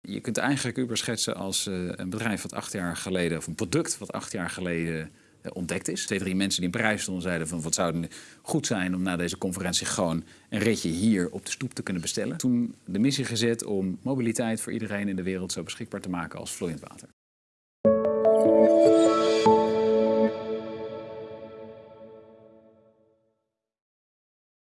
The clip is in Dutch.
Je kunt eigenlijk Uber schetsen als eh, een bedrijf wat acht jaar geleden, of een product wat acht jaar geleden eh, ontdekt is. Twee, drie mensen die in Parijs stonden zeiden van wat zou het goed zijn om na deze conferentie gewoon een ritje hier op de stoep te kunnen bestellen. Toen de missie gezet om mobiliteit voor iedereen in de wereld zo beschikbaar te maken als vloeiend water.